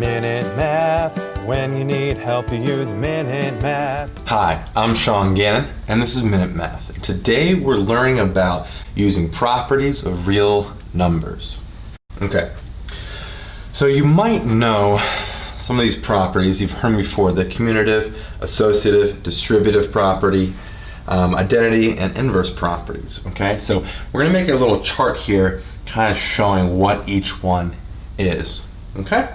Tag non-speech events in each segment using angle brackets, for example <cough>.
Minute Math. When you need help, you use Minute Math. Hi, I'm Sean Gannon, and this is Minute Math. Today we're learning about using properties of real numbers. Okay, so you might know some of these properties. You've heard before, the commutative, associative, distributive property, um, identity, and inverse properties. Okay, so we're gonna make a little chart here kind of showing what each one is. Okay,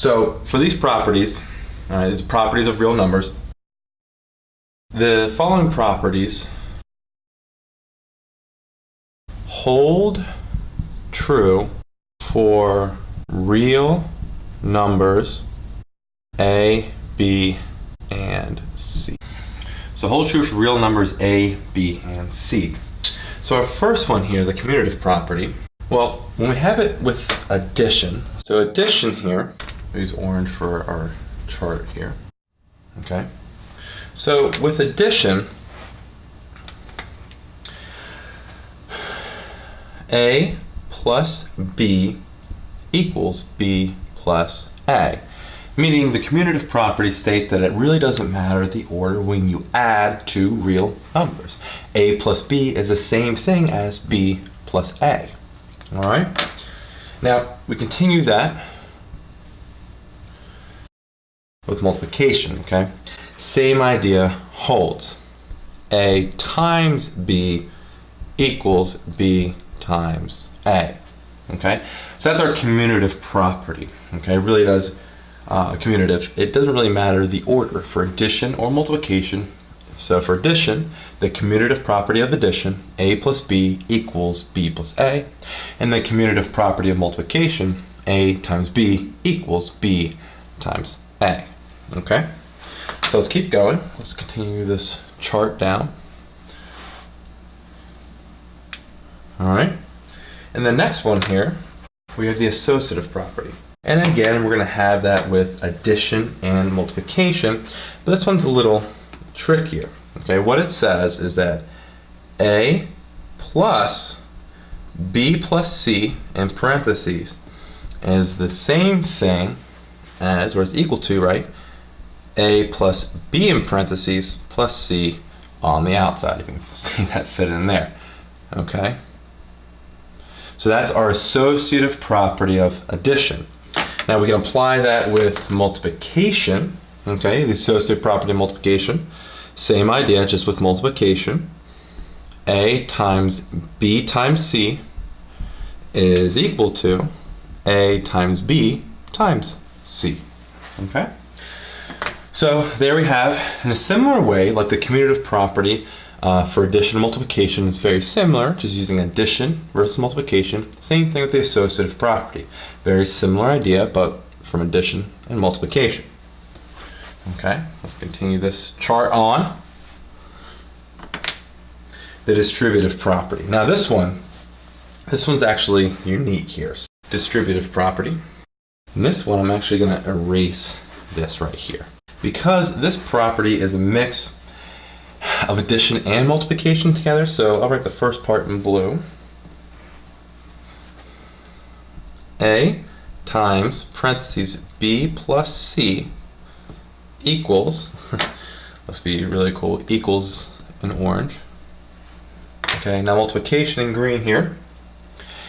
so for these properties, all right, these properties of real numbers, the following properties hold true for real numbers A, B, and C. So hold true for real numbers A, B, and C. So our first one here, the commutative property, well, when we have it with addition, so addition here, use orange for our chart here, okay? So with addition, A plus B equals B plus A. Meaning the commutative property states that it really doesn't matter the order when you add two real numbers. A plus B is the same thing as B plus A. Alright? Now, we continue that with multiplication, okay? Same idea holds. A times B equals B times A. Okay, so that's our commutative property. Okay, it really does uh, commutative. It doesn't really matter the order for addition or multiplication. So for addition, the commutative property of addition, a plus b equals b plus a, and the commutative property of multiplication, a times b equals b times a. Okay, so let's keep going. Let's continue this chart down. All right. And the next one here, we have the associative property. And again, we're going to have that with addition and multiplication. But this one's a little trickier. Okay, what it says is that A plus B plus C in parentheses is the same thing as, or is equal to, right, A plus B in parentheses plus C on the outside. You can <laughs> see that fit in there. Okay. So that's our associative property of addition. Now we can apply that with multiplication, okay, the associative property of multiplication. Same idea, just with multiplication. A times B times C is equal to A times B times C, okay? So there we have, in a similar way, like the commutative property uh, for addition and multiplication is very similar, just using addition versus multiplication. Same thing with the associative property. Very similar idea, but from addition and multiplication. Okay, let's continue this chart on. The distributive property. Now this one, this one's actually unique here. Distributive property. And this one, I'm actually going to erase this right here. Because this property is a mix of addition and multiplication together. So I'll write the first part in blue. A times parentheses B plus C equals, <laughs> let's be really cool, equals in orange. Okay, now multiplication in green here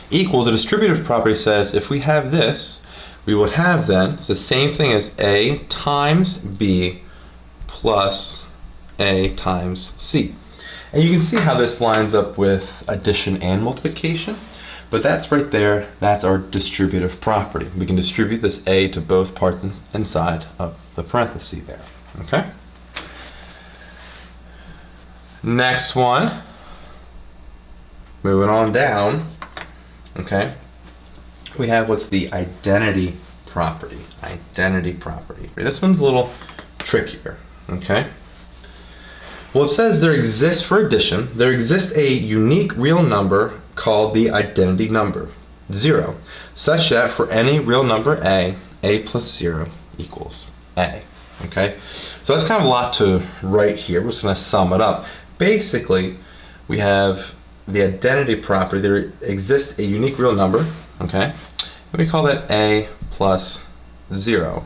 equals a distributive property says if we have this, we would have then, it's the same thing as A times B plus a times C. And you can see how this lines up with addition and multiplication. But that's right there, that's our distributive property. We can distribute this A to both parts inside of the parenthesis there, okay? Next one, moving on down, okay? We have what's the identity property, identity property. This one's a little trickier, okay? Well, it says there exists, for addition, there exists a unique real number called the identity number, 0, such that for any real number a, a plus 0 equals a. Okay, so that's kind of a lot to write here. We're just going to sum it up. Basically, we have the identity property. There exists a unique real number, okay, and we call that a plus 0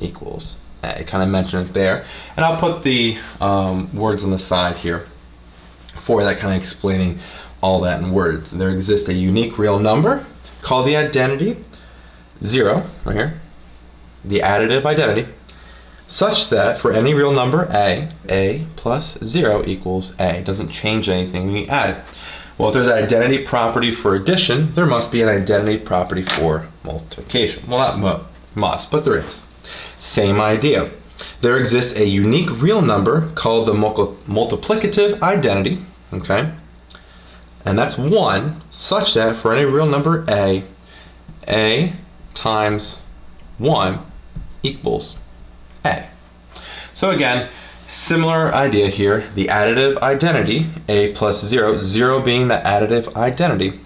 equals A. Kind of mentioned it there. And I'll put the um, words on the side here for that kind of explaining all that in words. There exists a unique real number called the identity, 0, right here, the additive identity, such that for any real number a, a plus 0 equals a. It doesn't change anything when we add it. Well, if there's an identity property for addition, there must be an identity property for multiplication. Well, not mu must, but there is. Same idea. There exists a unique real number called the multiplicative identity, okay? And that's 1, such that for any real number a, a times 1 equals a. So again, similar idea here, the additive identity, a plus 0, 0 being the additive identity,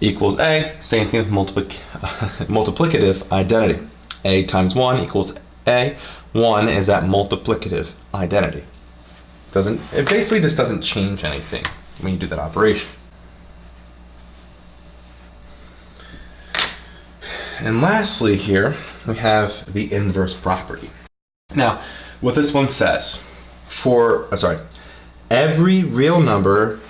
equals a, same thing with multiplic <laughs> multiplicative identity. a times 1 equals a, 1 is that multiplicative identity. Doesn't It basically just doesn't change anything when you do that operation. And lastly here, we have the inverse property. Now, what this one says, for, sorry, every real number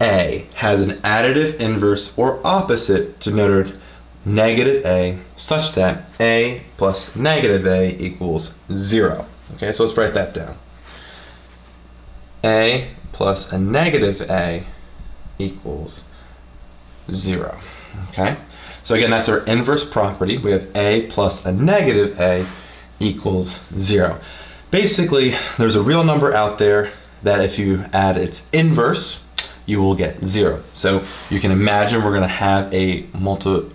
a has an additive inverse or opposite denoted negative a such that a plus negative a equals 0. Okay, so let's write that down. a plus a negative a equals 0. Okay, so again, that's our inverse property. We have a plus a negative a equals zero. Basically, there's a real number out there that if you add its inverse, you will get zero. So you can imagine we're gonna have a multiplicative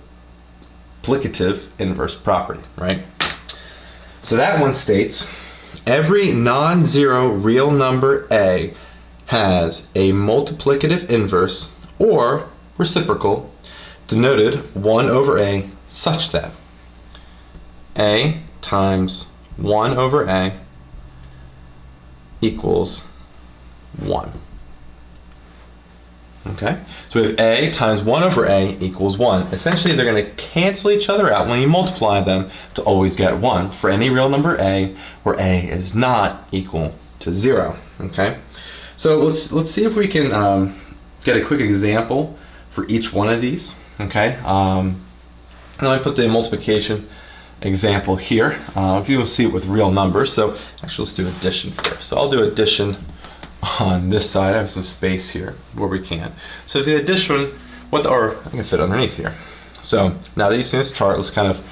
inverse property, right? So that one states, every non-zero real number a has a multiplicative inverse or reciprocal denoted 1 over a such that a times 1 over a equals 1. Okay, so we have a times 1 over a equals 1. Essentially, they're going to cancel each other out when you multiply them to always get 1 for any real number a where a is not equal to 0. Okay, so let's, let's see if we can um, get a quick example for each one of these. Okay, um, and put the multiplication example here. Uh, if you will see it with real numbers, so actually let's do addition first. So I'll do addition on this side. I have some space here where we can. So the addition, what or I can fit underneath here. So now that you've seen this chart, let's kind of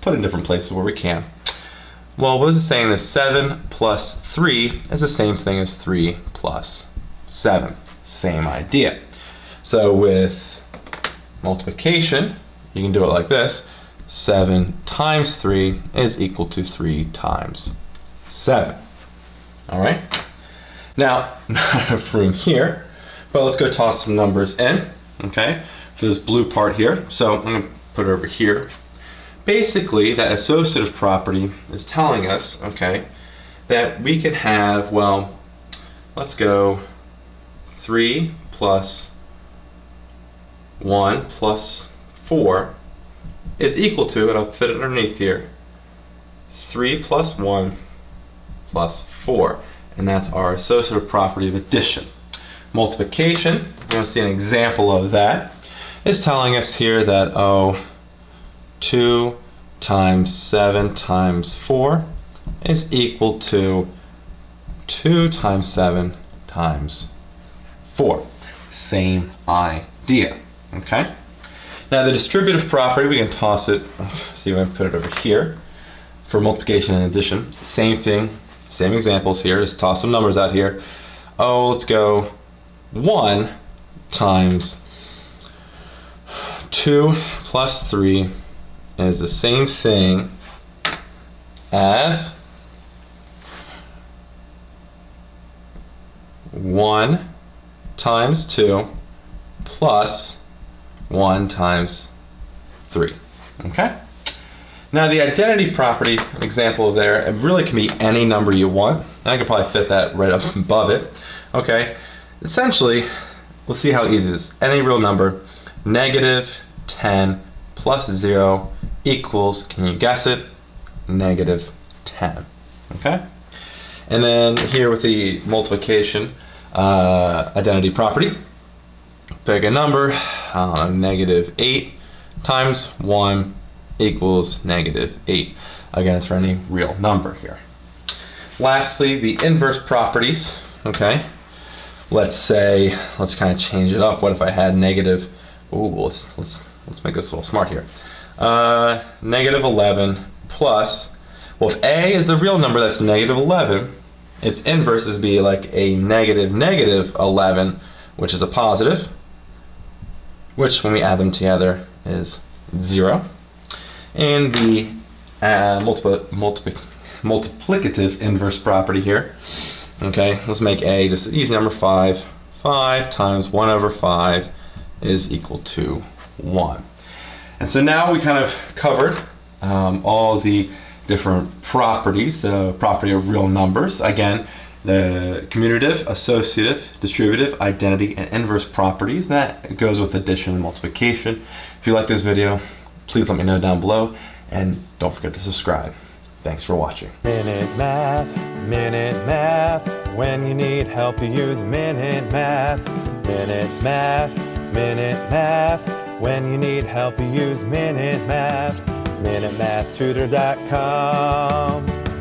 put in different places where we can. Well, what is it saying? That 7 plus 3 is the same thing as 3 plus 7. Same idea. So with multiplication, you can do it like this. 7 times 3 is equal to 3 times 7. All right? Now, <laughs> from here, but let's go toss some numbers in, okay, for this blue part here. So I'm going to put it over here. Basically, that associative property is telling us, okay, that we can have, well, let's go 3 plus 1 plus 4 is equal to, and I'll fit it underneath here, 3 plus 1 plus 4. And that's our associative property of addition. Multiplication, we're going to see an example of that, is telling us here that, oh, 2 times 7 times 4 is equal to 2 times 7 times 4. Same idea. Okay? Now the distributive property, we can toss it, see if I put it over here for multiplication and addition. Same thing, same examples here, just toss some numbers out here. Oh, let's go 1 times 2 plus 3 is the same thing as 1 times 2 plus 1 times 3. Okay? Now the identity property example there, it really can be any number you want. I can probably fit that right up above it. Okay, essentially, we'll see how easy it is. Any real number, negative 10 plus 0 equals, can you guess it? negative 10. Okay? And then here with the multiplication uh, identity property, pick a number, uh, negative 8 times 1 equals negative 8. Again, it's for any real number here. Lastly, the inverse properties, okay? Let's say, let's kind of change it up. What if I had negative, ooh, let's, let's, let's make this a little smart here. Uh, negative 11 plus, well, if a is the real number that's negative 11, its inverse is be like a negative negative 11, which is a positive, which when we add them together is 0. And the uh, multiplicative inverse property here. Okay, let's make a just an easy number 5. 5 times 1 over 5 is equal to 1. And so now we kind of covered um, all the different properties, the property of real numbers. Again, the commutative, associative, distributive, identity, and inverse properties. That goes with addition and multiplication. If you like this video, please let me know down below, and don't forget to subscribe. Thanks for watching. Minute Math, Minute Math. When you need help, you use Minute Math. Minute Math, Minute Math. When you need help, you use Minute Math. MinuteMathTutor.com.